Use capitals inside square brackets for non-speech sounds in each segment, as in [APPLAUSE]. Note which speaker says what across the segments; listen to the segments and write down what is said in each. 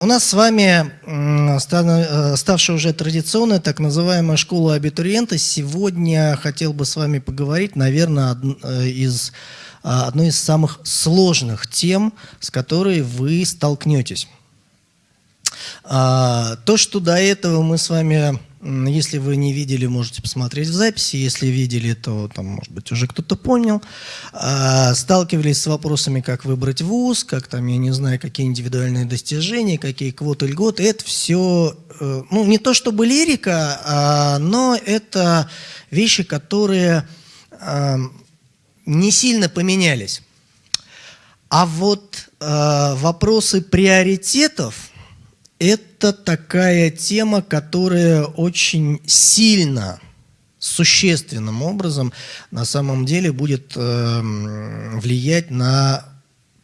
Speaker 1: У нас с вами э, ставшая уже традиционная так называемая школа абитуриента. Сегодня хотел бы с вами поговорить, наверное, э, из а, одной из самых сложных тем, с которой вы столкнетесь. А, то, что до этого мы с вами если вы не видели, можете посмотреть в записи. Если видели, то, там, может быть, уже кто-то понял. А, сталкивались с вопросами, как выбрать вуз, как там, я не знаю, какие индивидуальные достижения, какие квоты, льготы. Это все, э, ну, не то чтобы лирика, а, но это вещи, которые а, не сильно поменялись. А вот э, вопросы приоритетов – это такая тема, которая очень сильно, существенным образом на самом деле будет э, влиять на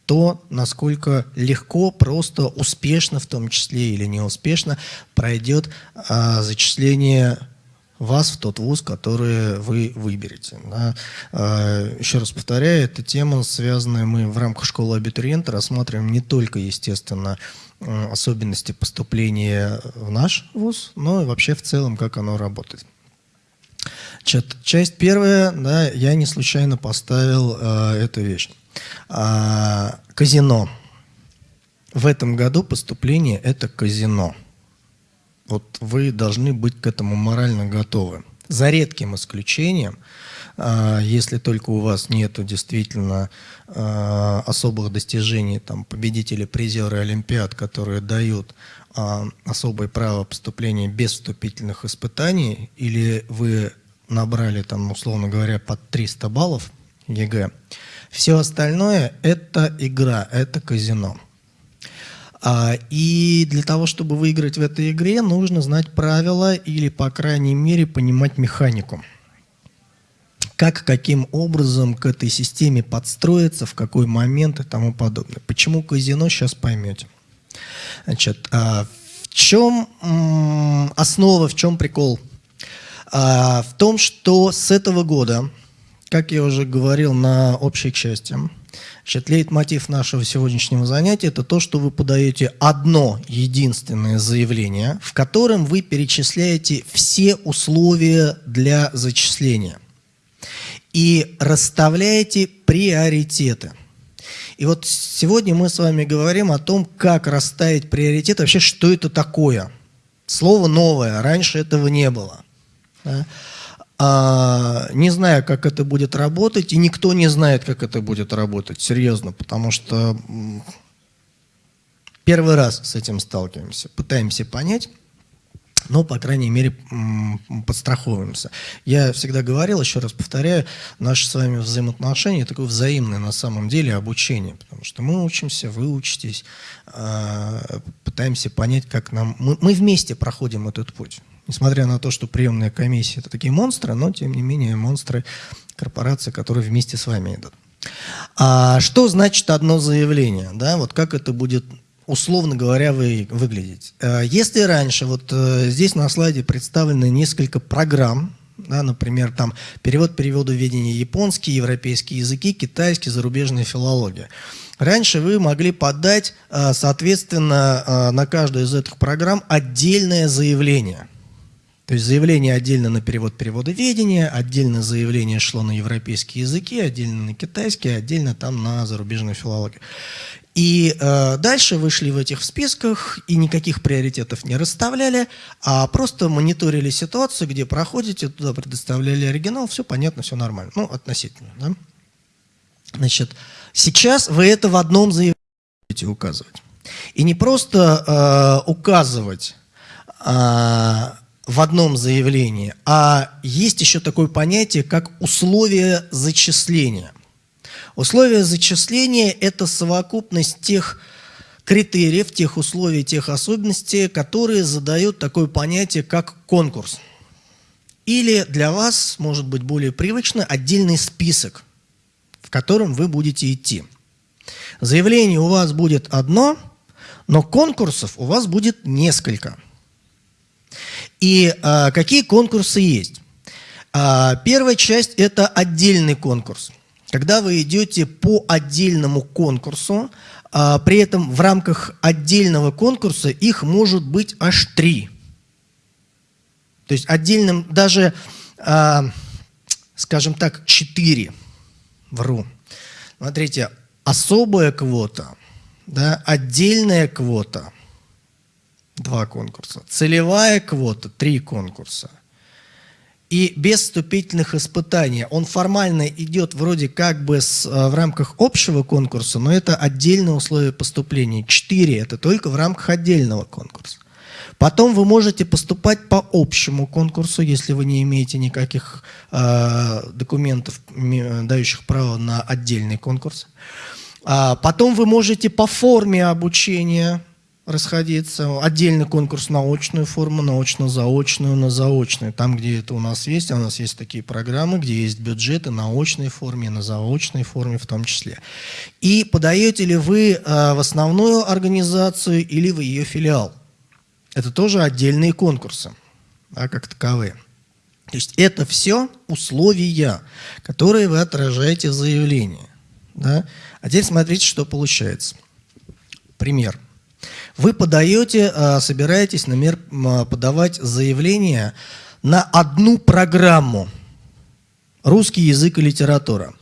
Speaker 1: то, насколько легко, просто, успешно, в том числе или неуспешно, пройдет э, зачисление вас в тот вуз, который вы выберете. Да. Э, еще раз повторяю, эта тема, связанная мы в рамках школы абитуриента, рассматриваем не только, естественно, особенности поступления в наш вуз, но и вообще в целом, как оно работает. Часть первая, да, я не случайно поставил э, эту вещь. А, казино. В этом году поступление – это казино. Вот вы должны быть к этому морально готовы. За редким исключением – а, если только у вас нет действительно а, особых достижений, там, победители, призеры Олимпиад, которые дают а, особое право поступления без вступительных испытаний, или вы набрали, там, условно говоря, под 300 баллов ЕГЭ, все остальное – это игра, это казино. И для того, чтобы выиграть в этой игре, нужно знать правила или, по крайней мере, понимать механику как, каким образом к этой системе подстроиться, в какой момент и тому подобное. Почему казино, сейчас поймете. Значит, а в чем основа, в чем прикол? А, в том, что с этого года, как я уже говорил на общей части, Значит, лейтмотив нашего сегодняшнего занятия – это то, что вы подаете одно единственное заявление, в котором вы перечисляете все условия для зачисления и расставляете приоритеты. И вот сегодня мы с вами говорим о том, как расставить приоритеты, вообще что это такое. Слово новое, раньше этого не было. Да? А, не знаю, как это будет работать, и никто не знает, как это будет работать, серьезно, потому что первый раз с этим сталкиваемся, пытаемся понять но, по крайней мере, подстраховываемся. Я всегда говорил, еще раз повторяю, наши с вами взаимоотношения – такое взаимное на самом деле обучение, потому что мы учимся, вы учитесь, а, пытаемся понять, как нам… Мы, мы вместе проходим этот путь. Несмотря на то, что приемная комиссия – это такие монстры, но, тем не менее, монстры корпорации, которые вместе с вами идут. А что значит одно заявление? Да, вот как это будет условно говоря, вы, выглядеть. Э, если раньше, вот э, здесь на слайде представлены несколько программ, да, например, там перевод переводу ведения японский, европейские языки, китайский, зарубежная филология. Раньше вы могли подать, э, соответственно, на каждую из этих программ отдельное заявление. То есть заявление отдельно на перевод перевода ведения, отдельно заявление шло на европейские языки, отдельно на китайский, отдельно там на зарубежную филологию. И э, дальше вышли в этих списках и никаких приоритетов не расставляли, а просто мониторили ситуацию, где проходите, туда предоставляли оригинал, все понятно, все нормально. Ну, относительно. Да? Значит, сейчас вы это в одном заявлении будете указывать. И не просто э, указывать э, в одном заявлении, а есть еще такое понятие, как условия зачисления. Условия зачисления – это совокупность тех критериев, тех условий, тех особенностей, которые задают такое понятие, как конкурс. Или для вас, может быть, более привычно, отдельный список, в котором вы будете идти. Заявление у вас будет одно, но конкурсов у вас будет несколько. И а, какие конкурсы есть? А, первая часть – это отдельный конкурс – когда вы идете по отдельному конкурсу, а, при этом в рамках отдельного конкурса их может быть аж три. То есть отдельным даже, а, скажем так, четыре. Вру. Смотрите, особая квота, да, отдельная квота, два конкурса, целевая квота, три конкурса – и без вступительных испытаний. Он формально идет вроде как бы с, э, в рамках общего конкурса, но это отдельное условие поступления. Четыре – это только в рамках отдельного конкурса. Потом вы можете поступать по общему конкурсу, если вы не имеете никаких э, документов, дающих право на отдельный конкурс. А потом вы можете по форме обучения расходиться. Отдельный конкурс на очную форму, на очно-заочную, на заочную. Там, где это у нас есть, а у нас есть такие программы, где есть бюджеты на очной форме, на заочной форме в том числе. И подаете ли вы э, в основную организацию или в ее филиал? Это тоже отдельные конкурсы, да, как таковые. То есть это все условия, которые вы отражаете в заявлении. Да? А теперь смотрите, что получается. Пример. Вы подаете, а, собираетесь, например, подавать заявление на одну программу «Русский язык и литература».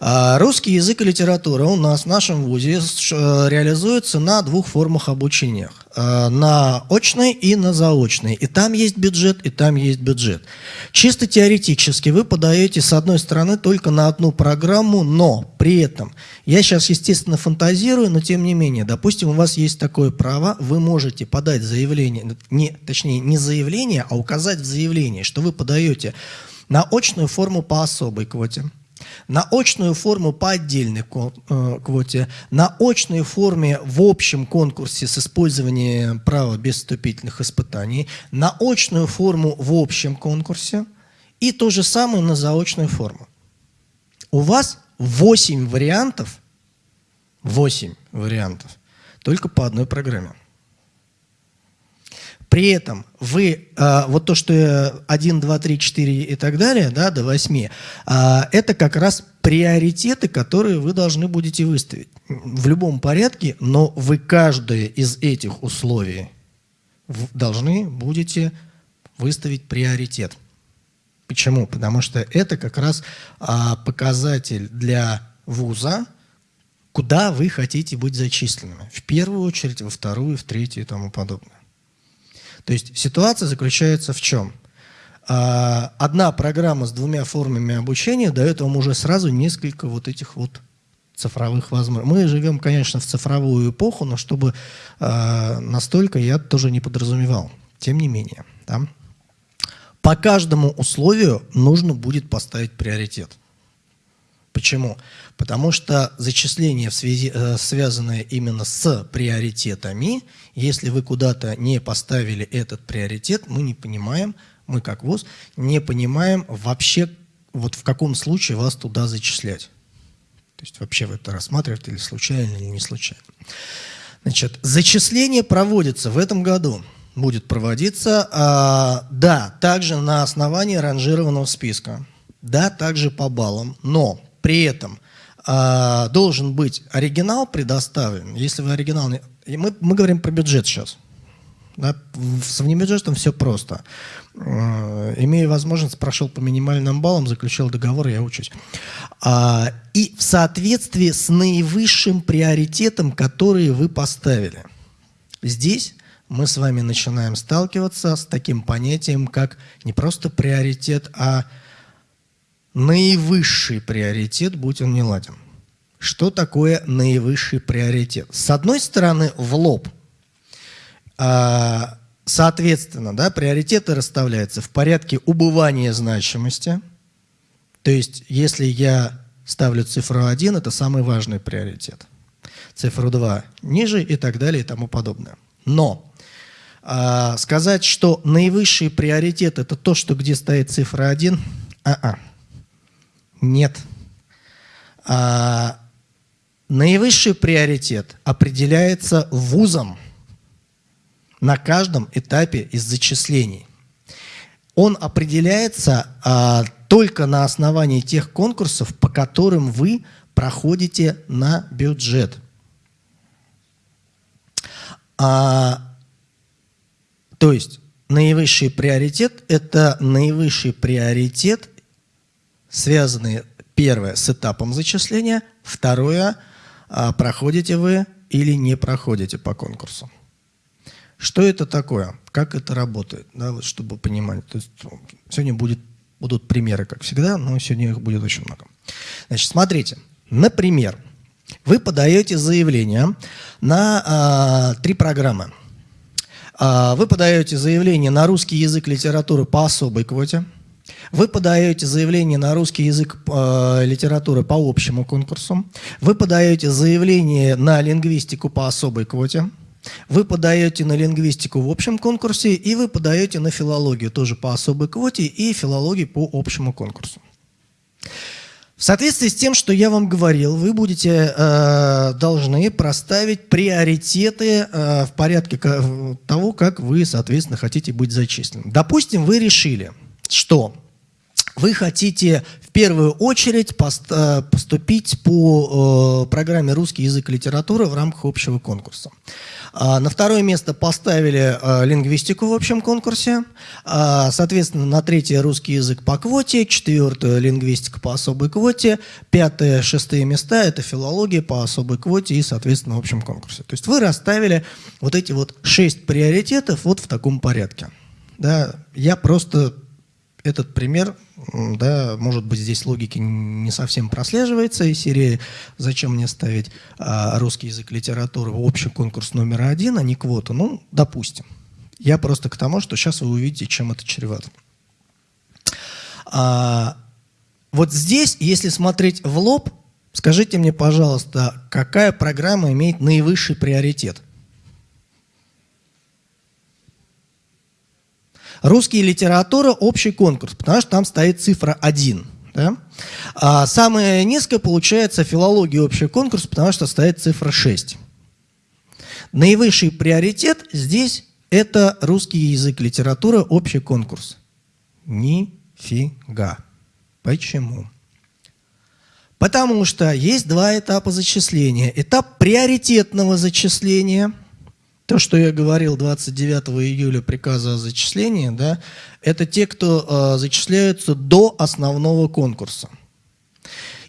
Speaker 1: А, русский язык и литература у нас в нашем ВУЗе э, реализуется на двух формах обучения. Э, на очной и на заочной. И там есть бюджет, и там есть бюджет. Чисто теоретически вы подаете, с одной стороны, только на одну программу, но при этом, я сейчас, естественно, фантазирую, но тем не менее, допустим, у вас есть такое право, вы можете подать заявление, не, точнее, не заявление, а указать в заявлении, что вы подаете на очную форму по особой квоте, на очную форму по отдельной э, квоте, на очной форме в общем конкурсе с использованием права без вступительных испытаний, на очную форму в общем конкурсе и то же самое на заочную форму. У вас 8 вариантов, 8 вариантов, только по одной программе. При этом вы, а, вот то, что 1, 2, 3, 4 и так далее, да, до 8, а, это как раз приоритеты, которые вы должны будете выставить. В любом порядке, но вы каждое из этих условий должны будете выставить приоритет. Почему? Потому что это как раз а, показатель для вуза, куда вы хотите быть зачисленными. В первую очередь, во вторую, в третью и тому подобное. То есть ситуация заключается в чем? А, одна программа с двумя формами обучения дает вам уже сразу несколько вот этих вот цифровых возможностей. Мы живем, конечно, в цифровую эпоху, но чтобы э, настолько я тоже не подразумевал. Тем не менее. Да? По каждому условию нужно будет поставить приоритет. Почему? Потому что зачисление, в связи, э, связанное именно с приоритетами, если вы куда-то не поставили этот приоритет, мы не понимаем, мы как ВУЗ, не понимаем вообще, вот в каком случае вас туда зачислять. То есть вообще вы это рассматриваете или случайно, или не случайно. Значит, зачисление проводится в этом году, будет проводиться, а, да, также на основании ранжированного списка, да, также по баллам, но при этом э, должен быть оригинал предоставлен. Если вы оригинал... Не... Мы, мы говорим про бюджет сейчас. Да? С внебюджетом все просто. Э, имея возможность, прошел по минимальным баллам, заключил договор, я учусь. А, и в соответствии с наивысшим приоритетом, который вы поставили. Здесь мы с вами начинаем сталкиваться с таким понятием, как не просто приоритет, а наивысший приоритет, будь он не ладен. Что такое наивысший приоритет? С одной стороны, в лоб. А, соответственно, да, приоритеты расставляются в порядке убывания значимости. То есть, если я ставлю цифру 1, это самый важный приоритет. Цифру 2 ниже и так далее и тому подобное. Но э, сказать, что наивысший приоритет это то, что где стоит цифра 1, а-а. Нет. А, наивысший приоритет определяется вузом на каждом этапе из зачислений. Он определяется а, только на основании тех конкурсов, по которым вы проходите на бюджет. А, то есть наивысший приоритет – это наивысший приоритет, связанный, первое, с этапом зачисления, второе, а, проходите вы или не проходите по конкурсу. Что это такое? Как это работает? Да, вот, чтобы понимать. То есть, сегодня будет, будут примеры, как всегда, но сегодня их будет очень много. Значит, смотрите. Например, вы подаете заявление на а, три программы. А, вы подаете заявление на русский язык литературы по особой квоте. Вы подаете заявление на русский язык э, литературы по общему конкурсу. Вы подаете заявление на лингвистику по особой квоте. Вы подаете на лингвистику в общем конкурсе, и вы подаете на филологию тоже по особой квоте и филологию по общему конкурсу. В соответствии с тем, что я вам говорил, вы будете э, должны проставить приоритеты э, в порядке того, как вы, соответственно, хотите быть зачислены. Допустим, вы решили, что вы хотите в первую очередь э, поступить по э, программе «Русский язык и литература» в рамках общего конкурса. А, на второе место поставили а, лингвистику в общем конкурсе, а, соответственно, на третье русский язык по квоте, четвертое лингвистика по особой квоте, пятое, шестые места – это филология по особой квоте и, соответственно, в общем конкурсе. То есть вы расставили вот эти вот шесть приоритетов вот в таком порядке. Да, я просто этот пример, да, может быть, здесь логики не совсем прослеживается из серии «Зачем мне ставить а, русский язык литературы в общий конкурс номер один, а не квоту?» Ну, допустим. Я просто к тому, что сейчас вы увидите, чем это чревато. А, вот здесь, если смотреть в лоб, скажите мне, пожалуйста, какая программа имеет наивысший приоритет – Русский литература – общий конкурс, потому что там стоит цифра 1. Да? А самое низкое получается филология общий конкурс, потому что стоит цифра 6. Наивысший приоритет здесь – это русский язык, литература, общий конкурс. Нифига. Почему? Потому что есть два этапа зачисления. Этап приоритетного зачисления – то, что я говорил 29 июля приказа о зачислении, да, это те, кто э, зачисляются до основного конкурса.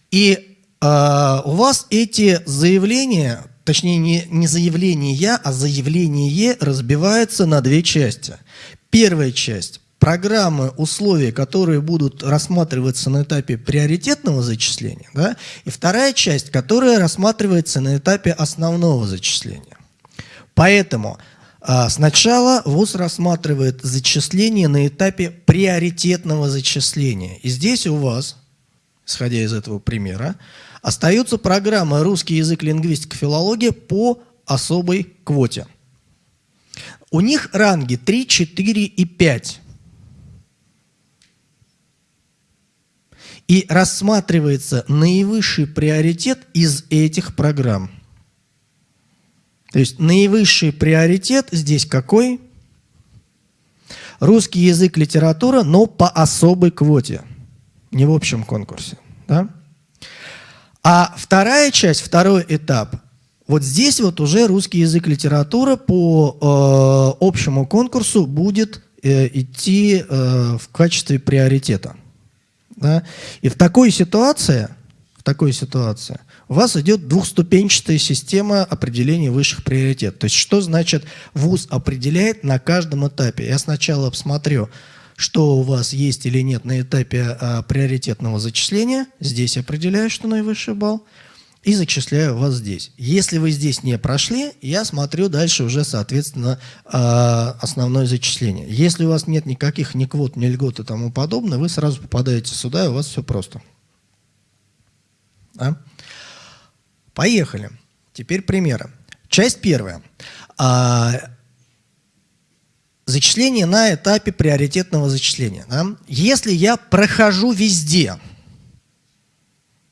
Speaker 1: И э, у вас эти заявления, точнее не, не заявления, а заявление разбивается на две части. Первая часть – программы, условия, которые будут рассматриваться на этапе приоритетного зачисления, да, и вторая часть, которая рассматривается на этапе основного зачисления. Поэтому а, сначала ВУЗ рассматривает зачисление на этапе приоритетного зачисления. И здесь у вас, исходя из этого примера, остается программа «Русский язык, лингвистика, филология» по особой квоте. У них ранги 3, 4 и 5. И рассматривается наивысший приоритет из этих программ. То есть наивысший приоритет здесь какой? Русский язык, литература, но по особой квоте, не в общем конкурсе. Да? А вторая часть, второй этап, вот здесь вот уже русский язык, литература по э, общему конкурсу будет э, идти э, в качестве приоритета. Да? И в такой ситуации, в такой ситуации у вас идет двухступенчатая система определения высших приоритетов. То есть что значит ВУЗ определяет на каждом этапе? Я сначала посмотрю, что у вас есть или нет на этапе а, приоритетного зачисления. Здесь определяю, что наивысший балл. И зачисляю вас здесь. Если вы здесь не прошли, я смотрю дальше уже, соответственно, а, основное зачисление. Если у вас нет никаких ни квот, ни льгот и тому подобное, вы сразу попадаете сюда, и у вас все просто. Да? Поехали. Теперь примеры. Часть первая. А, зачисление на этапе приоритетного зачисления. Да? Если я прохожу везде,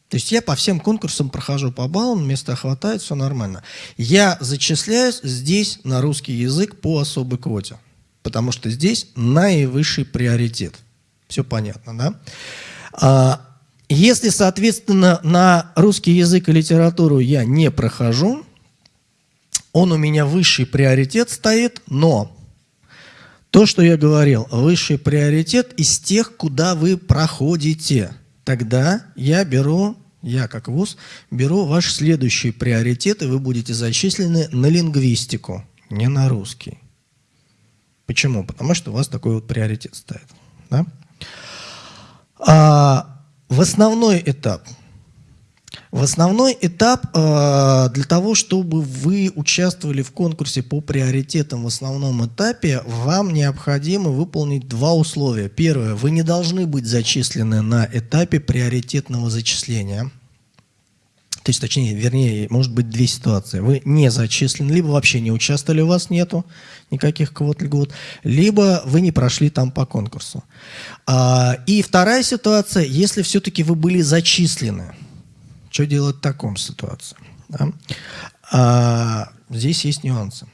Speaker 1: то есть я по всем конкурсам прохожу по баллам, места хватает, все нормально. Я зачисляюсь здесь на русский язык по особой квоте, потому что здесь наивысший приоритет. Все понятно, да? Если, соответственно, на русский язык и литературу я не прохожу, он у меня высший приоритет стоит, но то, что я говорил, высший приоритет из тех, куда вы проходите. Тогда я беру, я как ВУЗ, беру ваш следующий приоритет, и вы будете зачислены на лингвистику, не на русский. Почему? Потому что у вас такой вот приоритет стоит. Да? А, в основной этап – в основной этап э, для того, чтобы вы участвовали в конкурсе по приоритетам в основном этапе, вам необходимо выполнить два условия. Первое, вы не должны быть зачислены на этапе приоритетного зачисления. То есть, точнее, вернее, может быть две ситуации. Вы не зачислены, либо вообще не участвовали, у вас нету никаких квот льгот, либо вы не прошли там по конкурсу. А, и вторая ситуация, если все-таки вы были зачислены, что делать в таком ситуации? Да? А, здесь есть нюансы.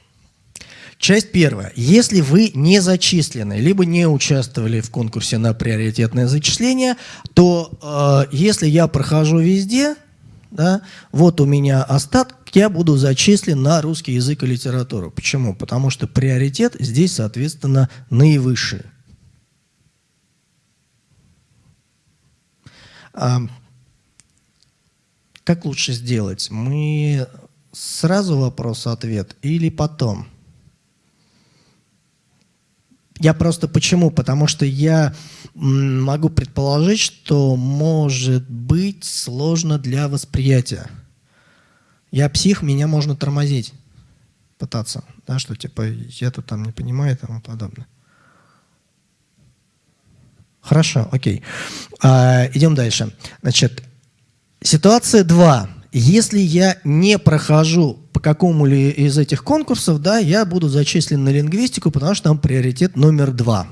Speaker 1: Часть первая. Если вы не зачислены, либо не участвовали в конкурсе на приоритетное зачисление, то э, если я прохожу везде, да, вот у меня остаток, я буду зачислен на русский язык и литературу. Почему? Потому что приоритет здесь, соответственно, наивысший. Как лучше сделать? Мы сразу вопрос-ответ или потом? Я просто почему? Потому что я могу предположить, что может быть сложно для восприятия. Я псих, меня можно тормозить, пытаться, да, что типа я тут там не понимаю и тому подобное. Хорошо, окей. А, идем дальше. Значит, Ситуация 2. Если я не прохожу по какому ли из этих конкурсов, да, я буду зачислен на лингвистику, потому что там приоритет номер два.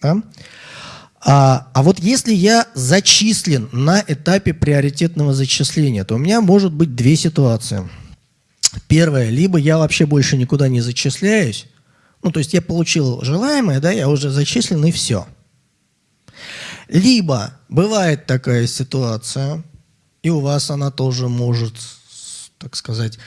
Speaker 1: Да? А, а вот если я зачислен на этапе приоритетного зачисления, то у меня может быть две ситуации. Первое, либо я вообще больше никуда не зачисляюсь, ну, то есть я получил желаемое, да, я уже зачислен и все – либо бывает такая ситуация, и у вас она тоже может, так сказать,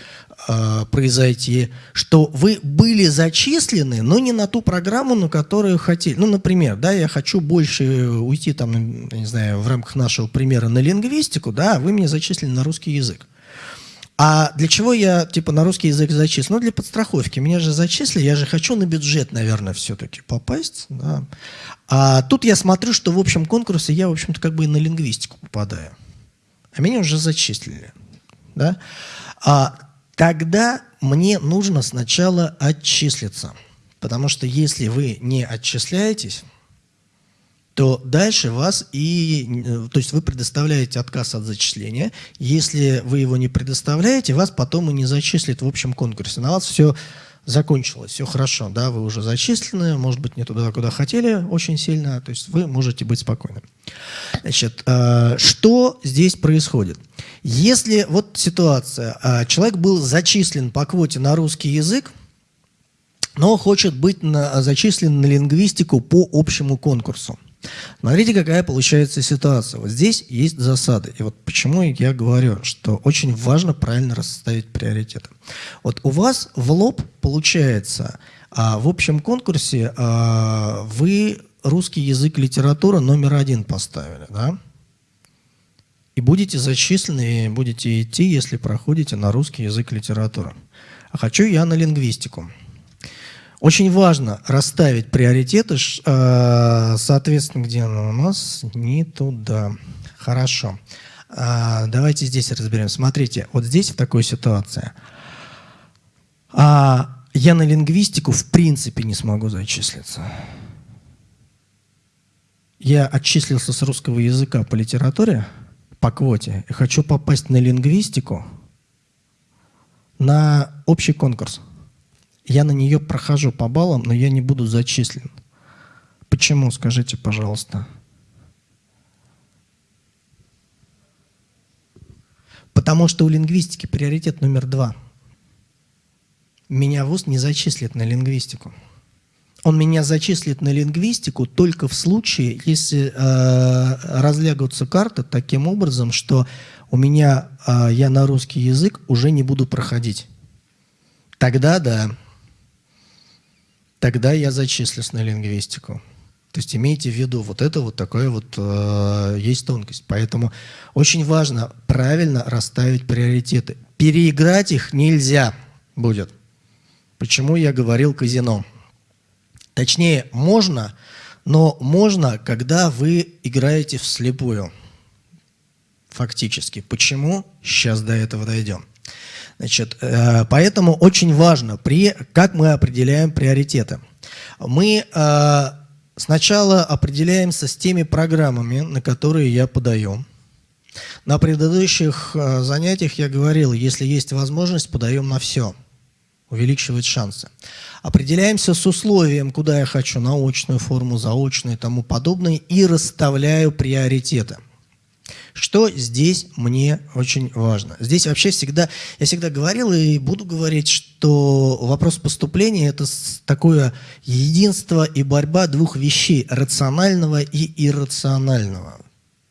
Speaker 1: а, произойти, что вы были зачислены, но не на ту программу, на которую хотели. Ну, например, да, я хочу больше уйти, там, не знаю, в рамках нашего примера на лингвистику, да, вы меня зачислили на русский язык. А для чего я, типа, на русский язык зачислил? Ну, для подстраховки. Меня же зачислили, я же хочу на бюджет, наверное, все-таки попасть. Да. А тут я смотрю, что в общем конкурсе я, в общем-то, как бы и на лингвистику попадаю. А меня уже зачислили. Да? А тогда мне нужно сначала отчислиться. Потому что если вы не отчисляетесь, то дальше вас и, э, то есть вы предоставляете отказ от зачисления. Если вы его не предоставляете, вас потом и не зачислят в общем конкурсе. На вас все закончилось, все хорошо, да, вы уже зачислены, может быть, не туда, куда хотели очень сильно, то есть вы можете быть спокойны. Значит, э, что здесь происходит? Если вот ситуация, э, человек был зачислен по квоте на русский язык, но хочет быть на, зачислен на лингвистику по общему конкурсу. Смотрите, какая получается ситуация. Вот здесь есть засады. И вот почему я говорю, что очень важно правильно расставить приоритеты. Вот у вас в лоб получается, а, в общем конкурсе а, вы русский язык литература номер один поставили, да? И будете зачислены, и будете идти, если проходите на русский язык литература. А хочу я на лингвистику. Очень важно расставить приоритеты, э, соответственно, где она у нас? Не туда. Хорошо. А, давайте здесь разберем. Смотрите, вот здесь в такой ситуации. А, я на лингвистику в принципе не смогу зачислиться. Я отчислился с русского языка по литературе, по квоте, и хочу попасть на лингвистику на общий конкурс. Я на нее прохожу по баллам, но я не буду зачислен. Почему, скажите, пожалуйста? Потому что у лингвистики приоритет номер два. Меня ВУЗ не зачислит на лингвистику. Он меня зачислит на лингвистику только в случае, если э, разлягутся карты таким образом, что у меня э, я на русский язык уже не буду проходить. тогда да. Тогда я зачислюсь на лингвистику. То есть имейте в виду, вот это вот такое вот э, есть тонкость. Поэтому очень важно правильно расставить приоритеты. Переиграть их нельзя будет. Почему я говорил казино? Точнее, можно, но можно, когда вы играете вслепую. Фактически. Почему? Сейчас до этого дойдем. Значит, э, поэтому очень важно, при, как мы определяем приоритеты. Мы э, сначала определяемся с теми программами, на которые я подаю. На предыдущих э, занятиях я говорил, если есть возможность, подаем на все. Увеличивает шансы. Определяемся с условием, куда я хочу, научную форму, заочную и тому подобное, и расставляю приоритеты. Что здесь мне очень важно? Здесь вообще всегда, я всегда говорил и буду говорить, что вопрос поступления – это такое единство и борьба двух вещей – рационального и иррационального.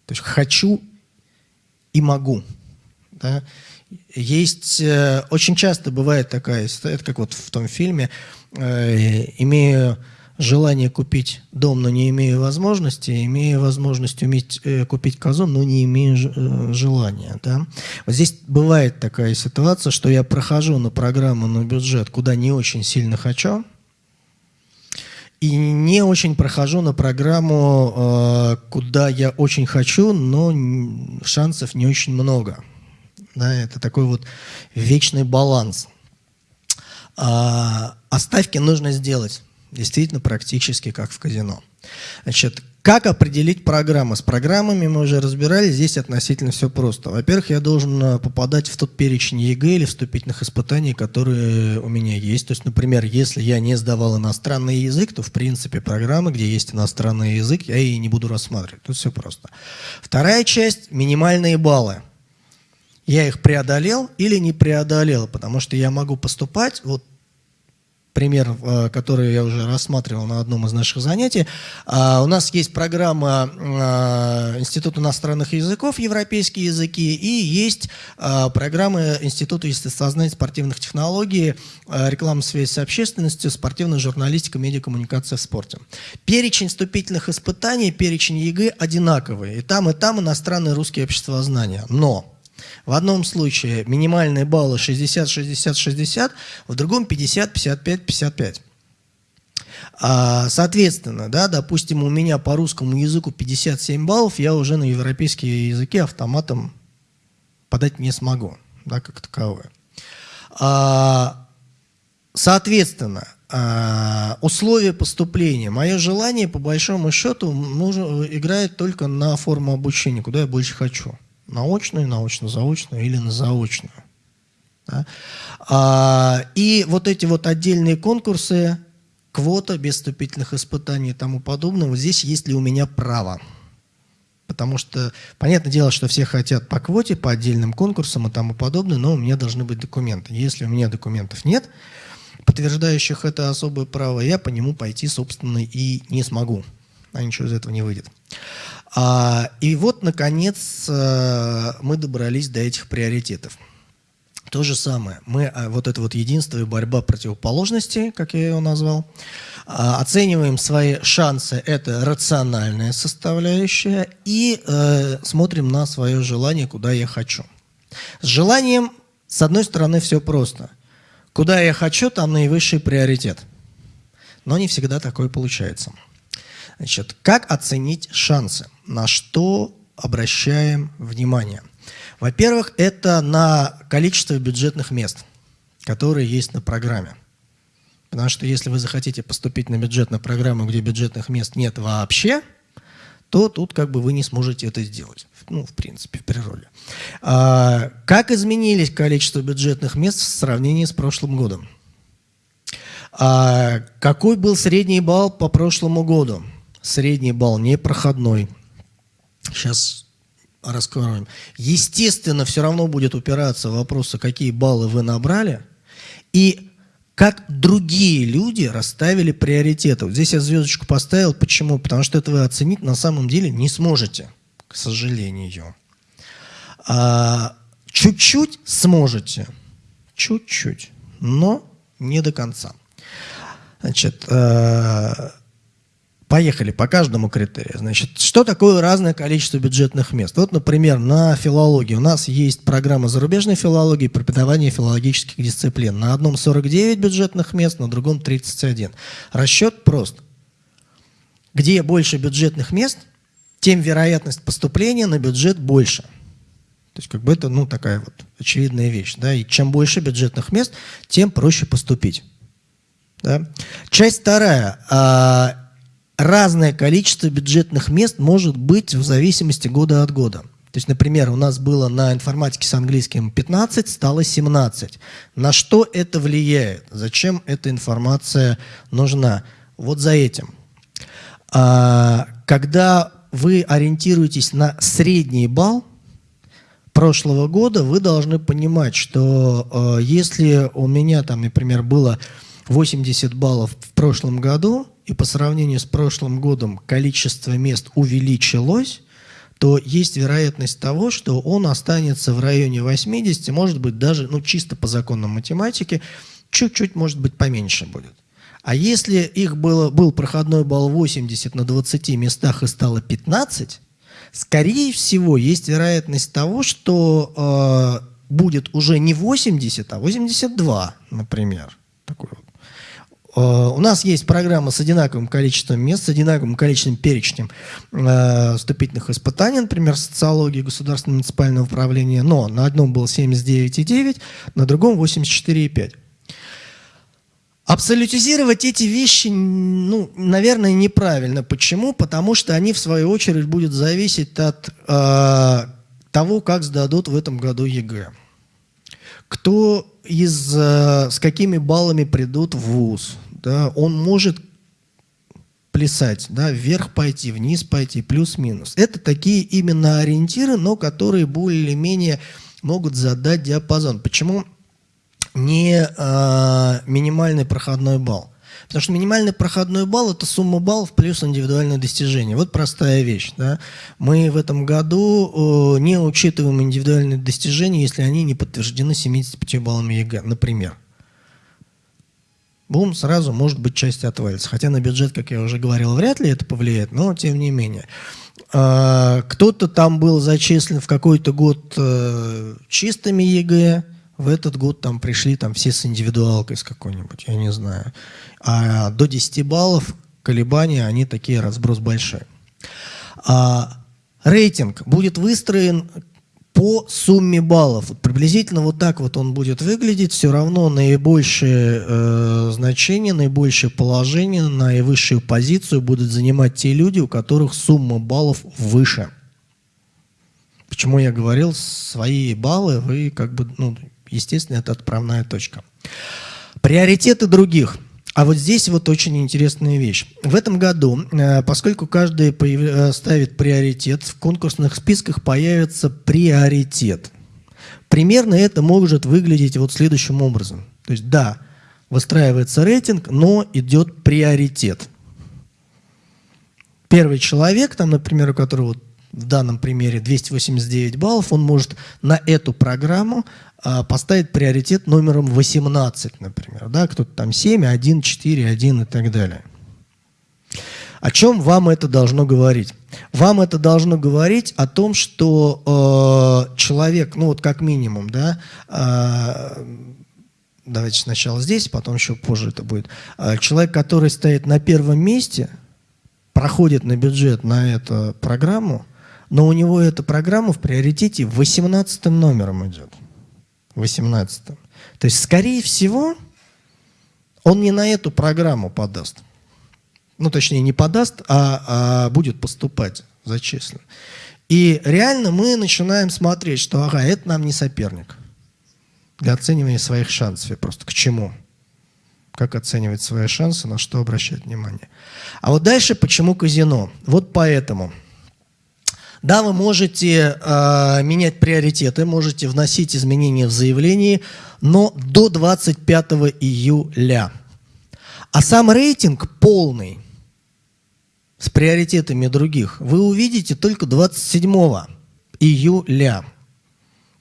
Speaker 1: То есть хочу и могу. Да? Есть, э, очень часто бывает такая это как вот в том фильме, э, имею желание купить дом, но не имею возможности, имею возможность уметь э, купить козу, но не имею э, желания. Да? Вот здесь бывает такая ситуация, что я прохожу на программу, на бюджет, куда не очень сильно хочу, и не очень прохожу на программу, э, куда я очень хочу, но шансов не очень много. Да, это такой вот вечный баланс. А, ставки нужно сделать действительно практически как в казино. Значит, как определить программы? С программами мы уже разбирались, здесь относительно все просто. Во-первых, я должен э, попадать в тот перечень ЕГЭ или вступительных испытаний, которые у меня есть. То есть, например, если я не сдавал иностранный язык, то в принципе программы, где есть иностранный язык, я и не буду рассматривать. Тут все просто. Вторая часть – минимальные баллы я их преодолел или не преодолел, потому что я могу поступать, вот пример, э, который я уже рассматривал на одном из наших занятий. А, у нас есть программа э, Института иностранных языков, европейские языки, и есть э, программа Института естествознания спортивных технологий, реклама связи с общественностью, спортивная журналистика, медиакоммуникация в спорте. Перечень вступительных испытаний, перечень ЕГЭ одинаковый. И там, и там иностранный, русский, обществознание. Но в одном случае минимальные баллы 60, 60, 60, в другом 50, 55, 55. А, соответственно, да, допустим, у меня по русскому языку 57 баллов, я уже на европейские языки автоматом подать не смогу, да, как таковое. А, соответственно, а, условия поступления. Мое желание, по большому счету, играет только на форму обучения, куда я больше хочу наочную, научно-заочную или на заочную. Да? А, и вот эти вот отдельные конкурсы, квота без вступительных испытаний и тому подобное, вот здесь есть ли у меня право. Потому что, понятное дело, что все хотят по квоте, по отдельным конкурсам и тому подобное, но у меня должны быть документы. Если у меня документов нет, подтверждающих это особое право, я по нему пойти, собственно, и не смогу. А ничего из этого не выйдет. А, и вот, наконец, э, мы добрались до этих приоритетов. То же самое. Мы, а, вот это вот единство и борьба противоположностей, как я его назвал, а, оцениваем свои шансы, это рациональная составляющая, и э, смотрим на свое желание, куда я хочу. С желанием, с одной стороны, все просто. Куда я хочу, там наивысший приоритет. Но не всегда такое получается. Значит, как оценить шансы? На что обращаем внимание? Во-первых, это на количество бюджетных мест, которые есть на программе. Потому что если вы захотите поступить на бюджетную программу, где бюджетных мест нет вообще, то тут как бы вы не сможете это сделать. Ну, в принципе, в природе. А, как изменились количество бюджетных мест в сравнении с прошлым годом? А, какой был средний балл по прошлому году? Средний балл непроходной. Сейчас раскроем. Естественно, все равно будет упираться в вопросы, какие баллы вы набрали, и как другие люди расставили приоритеты. Вот здесь я звездочку поставил. Почему? Потому что это вы оценить на самом деле не сможете, к сожалению. А, чуть-чуть сможете, чуть-чуть, но не до конца. Значит, э, Поехали по каждому критерию. Значит, что такое разное количество бюджетных мест? Вот, например, на филологии у нас есть программа зарубежной филологии, преподавание филологических дисциплин. На одном 49 бюджетных мест, на другом 31. Расчет прост. Где больше бюджетных мест, тем вероятность поступления на бюджет больше. То есть как бы это ну, такая вот очевидная вещь. Да? И чем больше бюджетных мест, тем проще поступить. Да? Часть вторая. Разное количество бюджетных мест может быть в зависимости года от года. То есть, например, у нас было на информатике с английским 15, стало 17. На что это влияет? Зачем эта информация нужна? Вот за этим. А, когда вы ориентируетесь на средний балл прошлого года, вы должны понимать, что э, если у меня там, например, было 80 баллов в прошлом году, и по сравнению с прошлым годом количество мест увеличилось, то есть вероятность того, что он останется в районе 80, может быть даже, ну чисто по законам математики, чуть-чуть, может быть, поменьше будет. А если их было, был проходной балл 80 на 20 местах и стало 15, скорее всего, есть вероятность того, что э, будет уже не 80, а 82, например. Такой вот у нас есть программа с одинаковым количеством мест, с одинаковым количеством перечнем э, вступительных испытаний, например, социологии государственного муниципального управления, но на одном было 79,9, на другом 84,5. Абсолютизировать эти вещи, ну, наверное, неправильно. Почему? Потому что они, в свою очередь, будут зависеть от э, того, как сдадут в этом году ЕГЭ. Кто из, э, с какими баллами придут в ВУЗ, да, он может плясать, да, вверх пойти, вниз пойти, плюс-минус. Это такие именно ориентиры, но которые более-менее могут задать диапазон. Почему не э, минимальный проходной балл? Потому что минимальный проходной балл – это сумма баллов плюс индивидуальное достижение. Вот простая вещь. Да? Мы в этом году э, не учитываем индивидуальные достижения, если они не подтверждены 75 баллами ЕГЭ, например. Бум, сразу, может быть, часть отвалится. Хотя на бюджет, как я уже говорил, вряд ли это повлияет, но тем не менее. Э, кто-то там был зачислен в какой-то год э, чистыми ЕГЭ, в этот год там пришли там все с индивидуалкой с какой-нибудь, я не знаю. А до 10 баллов колебания, они такие, разброс большой. А, рейтинг будет выстроен по сумме баллов. Вот приблизительно вот так вот он будет выглядеть. Все равно наибольшее э, значение, наибольшее положение, наивысшую позицию будут занимать те люди, у которых сумма баллов выше. Почему я говорил, свои баллы вы как бы, ну, естественно, это отправная точка. Приоритеты других – а вот здесь вот очень интересная вещь. В этом году, э, поскольку каждый э, ставит приоритет, в конкурсных списках появится приоритет. Примерно это может выглядеть вот следующим образом. То есть, да, выстраивается рейтинг, но идет приоритет. Первый человек, там, например, у которого в данном примере 289 баллов, он может на эту программу а, поставить приоритет номером 18, например. Да? Кто-то там 7, 1, 4, 1 и так далее. О чем вам это должно говорить? Вам это должно говорить о том, что э, человек, ну вот как минимум, да, э, давайте сначала здесь, потом еще позже это будет, э, человек, который стоит на первом месте, проходит на бюджет на эту программу, но у него эта программа в приоритете 18 номером идет. 18 То есть, скорее всего, он не на эту программу подаст. Ну, точнее, не подаст, а, а будет поступать зачислен. И реально мы начинаем смотреть, что ага, это нам не соперник. Для оценивания своих шансов. просто к чему? Как оценивать свои шансы, на что обращать внимание. А вот дальше почему казино? Вот поэтому. Да, вы можете э, менять приоритеты, можете вносить изменения в заявлении, но до 25 июля. А сам рейтинг полный с приоритетами других вы увидите только 27 июля.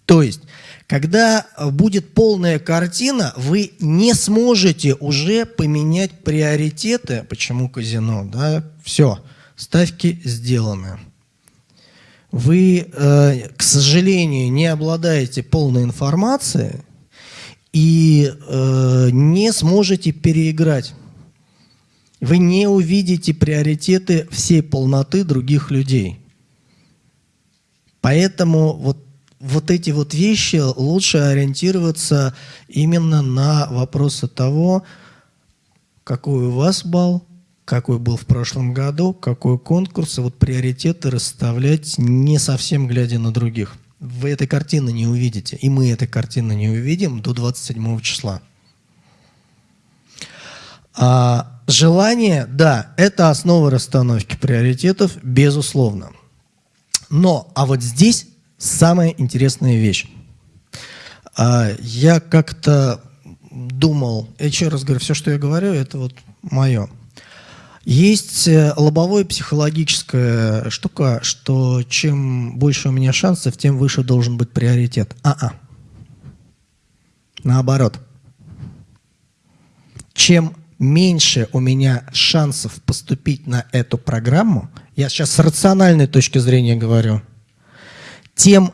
Speaker 1: То есть, когда будет полная картина, вы не сможете уже поменять приоритеты. Почему казино? Да? Все, ставки сделаны. Вы, э, к сожалению, не обладаете полной информацией и э, не сможете переиграть. Вы не увидите приоритеты всей полноты других людей. Поэтому вот, вот эти вот вещи лучше ориентироваться именно на вопросы того, какой у вас балл, какой был в прошлом году, какой конкурс, и вот приоритеты расставлять не совсем глядя на других. Вы этой картины не увидите, и мы этой картины не увидим до 27 числа. А желание, да, это основа расстановки приоритетов, безусловно. Но, а вот здесь самая интересная вещь. А, я как-то думал, еще раз говорю, все, что я говорю, это вот мое. Есть э, лобовое психологическая штука, что чем больше у меня шансов, тем выше должен быть приоритет. А-а. Наоборот. Чем меньше у меня шансов поступить на эту программу, я сейчас с рациональной точки зрения говорю, тем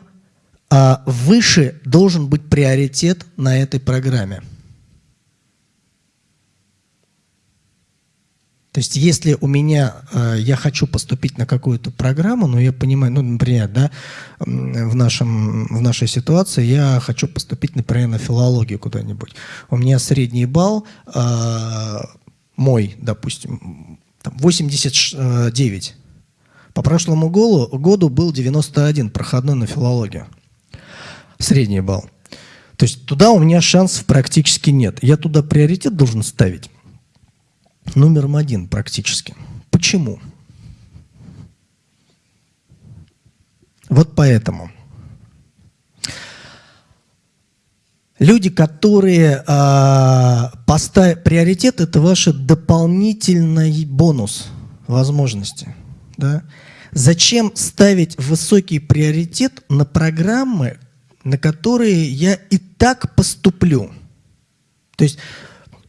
Speaker 1: а, выше должен быть приоритет на этой программе. То есть, если у меня, э, я хочу поступить на какую-то программу, но я понимаю, ну, например, да, в, нашем, в нашей ситуации я хочу поступить, например, на филологию куда-нибудь. У меня средний балл э, мой, допустим, 89. По прошлому году был 91, проходной на филологию. Средний балл. То есть туда у меня шансов практически нет. Я туда приоритет должен ставить номером один практически. Почему? Вот поэтому. Люди, которые э, поставят приоритет, это ваш дополнительный бонус возможности. Да? Зачем ставить высокий приоритет на программы, на которые я и так поступлю? То есть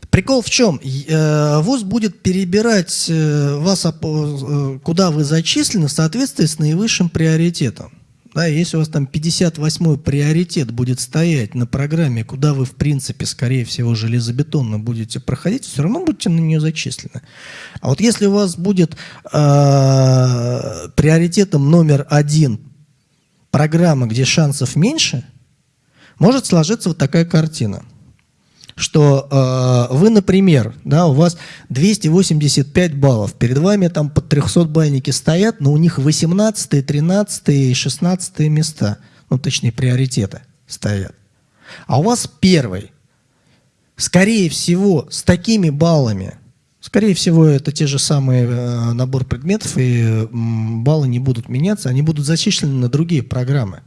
Speaker 1: Прикол в чем? Э, ВУЗ будет перебирать э, вас, э, куда вы зачислены, в соответствии с наивысшим приоритетом. Да, если у вас там 58-й приоритет будет стоять на программе, куда вы, в принципе, скорее всего, железобетонно будете проходить, все равно будете на нее зачислены. А вот если у вас будет э, приоритетом номер один программа, где шансов меньше, может сложиться вот такая картина – что э, вы, например, да, у вас 285 баллов, перед вами там под 300 бальники стоят, но у них 18, 13 и 16 места, ну точнее приоритеты стоят. А у вас первый. Скорее всего, с такими баллами, скорее всего, это те же самые э, набор предметов, и э, баллы не будут меняться, они будут зачислены на другие программы.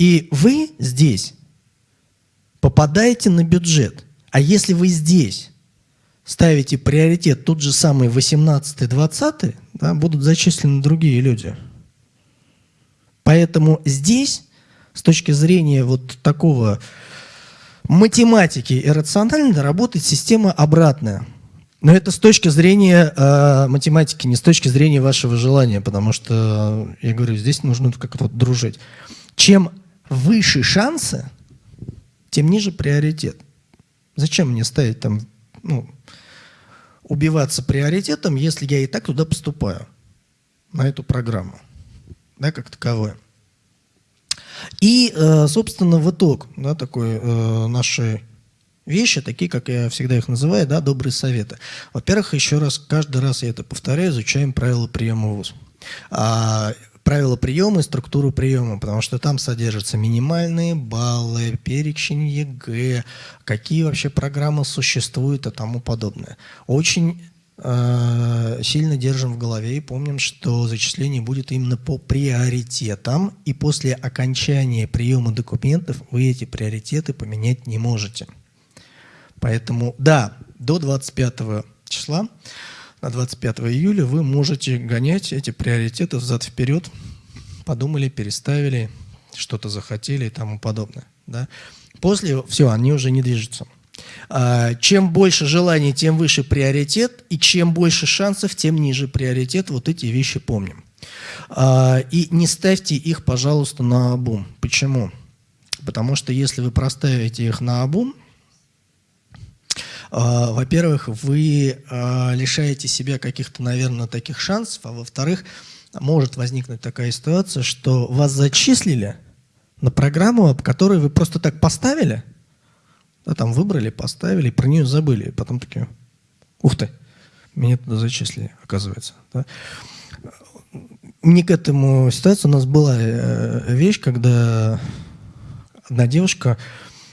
Speaker 1: И вы здесь попадаете на бюджет. А если вы здесь ставите приоритет тот же самый 18-20, да, будут зачислены другие люди. Поэтому здесь, с точки зрения вот такого математики и рационально, работает система обратная. Но это с точки зрения э, математики, не с точки зрения вашего желания, потому что, я говорю, здесь нужно как-то вот дружить. Чем выше шансы, тем ниже приоритет. Зачем мне ставить там, ну, убиваться приоритетом, если я и так туда поступаю, на эту программу, да, как таковое. И, э, собственно, в итог, да, такой э, нашей вещи, такие, как я всегда их называю, да, добрые советы. Во-первых, еще раз, каждый раз я это повторяю, изучаем правила приема ВУЗ. А, правила приема и структуру приема, потому что там содержатся минимальные баллы, перечень ЕГЭ, какие вообще программы существуют и тому подобное. Очень э, сильно держим в голове и помним, что зачисление будет именно по приоритетам, и после окончания приема документов вы эти приоритеты поменять не можете. Поэтому, да, до 25 числа на 25 июля вы можете гонять эти приоритеты взад-вперед. Подумали, переставили, что-то захотели и тому подобное. Да? После, все, они уже не движутся. А, чем больше желаний, тем выше приоритет, и чем больше шансов, тем ниже приоритет. Вот эти вещи помним. А, и не ставьте их, пожалуйста, на обум. Почему? Потому что если вы проставите их на обум, во-первых, вы лишаете себя каких-то, наверное, таких шансов, а во-вторых, может возникнуть такая ситуация, что вас зачислили на программу, которую вы просто так поставили, да, там выбрали, поставили, про нее забыли, и потом такие, ух ты, меня туда зачислили, оказывается. Да. Не к этому ситуации у нас была э, вещь, когда одна девушка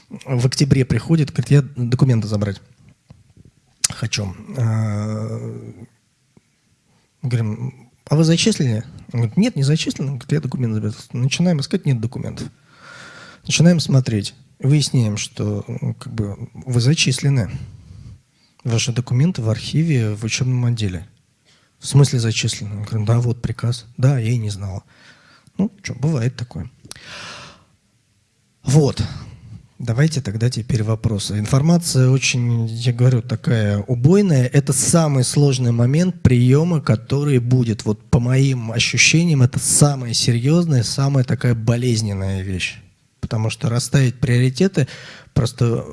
Speaker 1: в октябре приходит, говорит, я документы забрать хочу. Э, говорим, а вы зачислили? Он говорит, нет, не зачислен. Он говорит, я документы забрал. Начинаем искать, нет документов. Начинаем смотреть. Выясняем, что ну, как бы, вы зачислены. Ваши документы в архиве в учебном отделе. В смысле зачислены? Он говорит, да, вот приказ. Да, я и не знала. Ну, что, бывает такое. Вот. Давайте тогда теперь вопросы. Информация очень, я говорю, такая убойная. Это самый сложный момент приема, который будет. Вот по моим ощущениям, это самая серьезная, самая такая болезненная вещь. Потому что расставить приоритеты, просто,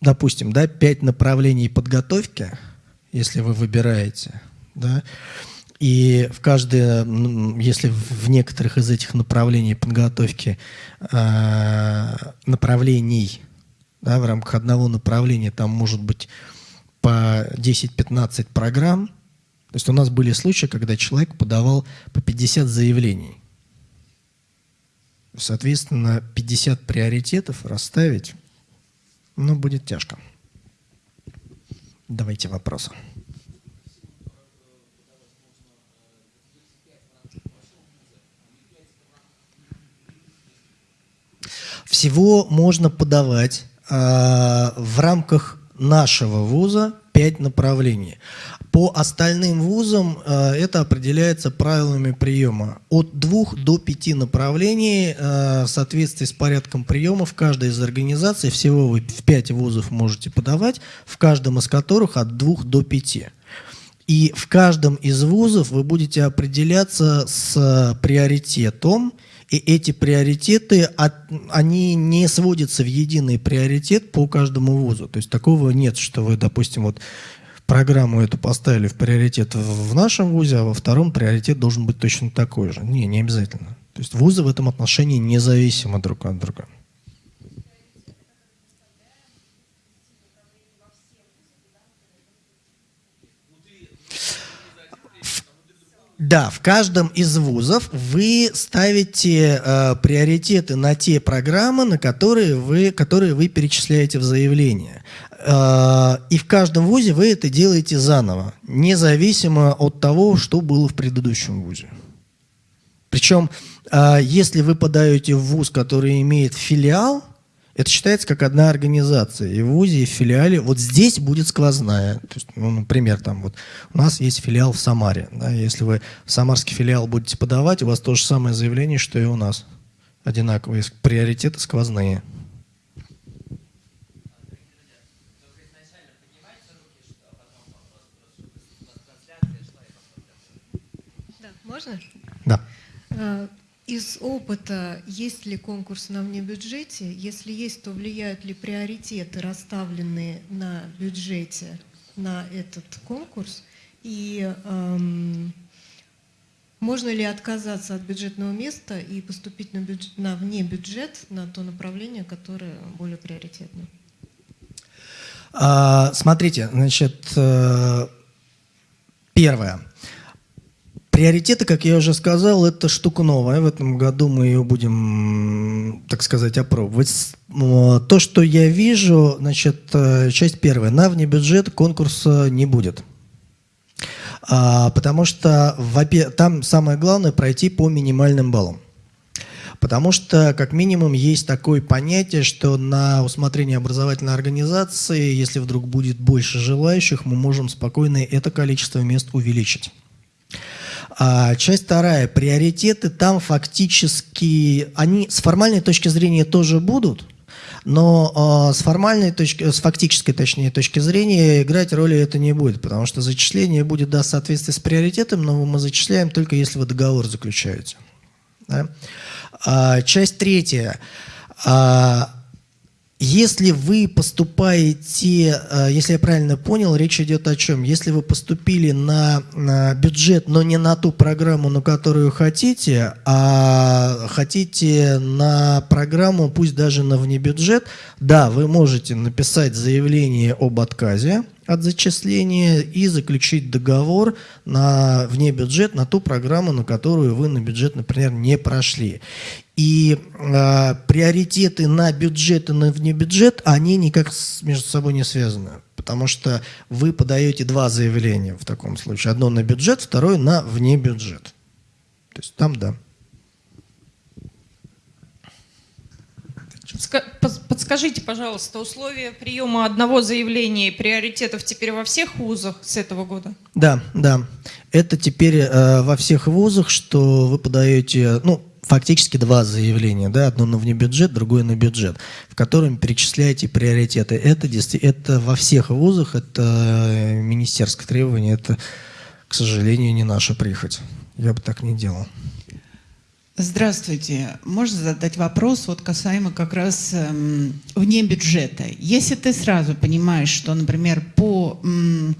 Speaker 1: допустим, да, пять направлений подготовки, если вы выбираете, да, и в каждое, если в некоторых из этих направлений подготовки, э, направлений, да, в рамках одного направления там может быть по 10-15 программ, то есть у нас были случаи, когда человек подавал по 50 заявлений. Соответственно, 50 приоритетов расставить, ну, будет тяжко. Давайте вопросы. Всего можно подавать э, в рамках нашего вуза 5 направлений. По остальным вузам э, это определяется правилами приема. От двух до пяти направлений э, в соответствии с порядком приема в каждой из организаций, всего вы в 5 вузов можете подавать, в каждом из которых от двух до пяти. И в каждом из вузов вы будете определяться с приоритетом, и эти приоритеты, они не сводятся в единый приоритет по каждому вузу. То есть такого нет, что вы, допустим, вот программу эту поставили в приоритет в нашем вузе, а во втором приоритет должен быть точно такой же. Не, не обязательно. То есть вузы в этом отношении независимы друг от друга. Да, в каждом из вузов вы ставите э, приоритеты на те программы, на которые вы, которые вы перечисляете в заявлении. Э, и в каждом вузе вы это делаете заново, независимо от того, что было в предыдущем вузе. Причем, э, если вы подаете в вуз, который имеет филиал, это считается как одна организация. И в ВУЗе, и в филиале. Вот здесь будет сквозная. То есть, ну, например, там вот у нас есть филиал в Самаре. Да, если вы в самарский филиал будете подавать, у вас то же самое заявление, что и у нас. Одинаковые приоритеты сквозные.
Speaker 2: Да, можно?
Speaker 1: Да.
Speaker 2: Из опыта, есть ли конкурс на внебюджете? Если есть, то влияют ли приоритеты, расставленные на бюджете, на этот конкурс? И эм, можно ли отказаться от бюджетного места и поступить на, бюджет, на внебюджет, на то направление, которое более приоритетно?
Speaker 1: А, смотрите, значит, э, первое. Приоритеты, как я уже сказал, это штука новая. В этом году мы ее будем, так сказать, опробовать. То, что я вижу, значит, э, часть первая. На внебюджет конкурса не будет. А, потому что там самое главное пройти по минимальным баллам. Потому что, как минимум, есть такое понятие, что на усмотрение образовательной организации, если вдруг будет больше желающих, мы можем спокойно это количество мест увеличить. А часть вторая, приоритеты там фактически, они с формальной точки зрения тоже будут, но э, с формальной точки, с фактической, точнее, точки зрения играть роли это не будет, потому что зачисление будет да, в соответствии с приоритетом, но мы зачисляем только если вы договор заключаете. Да? А, часть третья. А, если вы поступаете, э, если я правильно понял, речь идет о чем? Если вы поступили на, на бюджет, но не на ту программу, на которую хотите, а хотите на программу, пусть даже на внебюджет, да, вы можете написать заявление об отказе от зачисления и заключить договор на вне бюджет на ту программу, на которую вы на бюджет, например, не прошли. И э, приоритеты на бюджет и на внебюджет, они никак между собой не связаны. Потому что вы подаете два заявления в таком случае. Одно на бюджет, второе на внебюджет. То есть там да.
Speaker 3: Подскажите, пожалуйста, условия приема одного заявления и приоритетов теперь во всех вузах с этого года?
Speaker 1: Да, да. Это теперь э, во всех вузах, что вы подаете, ну, фактически два заявления, да, одно на внебюджет, другое на бюджет, в котором перечисляете приоритеты. Это, это во всех вузах, это э, министерское требование, это, к сожалению, не наша прихоть. Я бы так не делал.
Speaker 4: Здравствуйте. Можно задать вопрос вот касаемо как раз эм, вне бюджета. Если ты сразу понимаешь, что, например, по эм,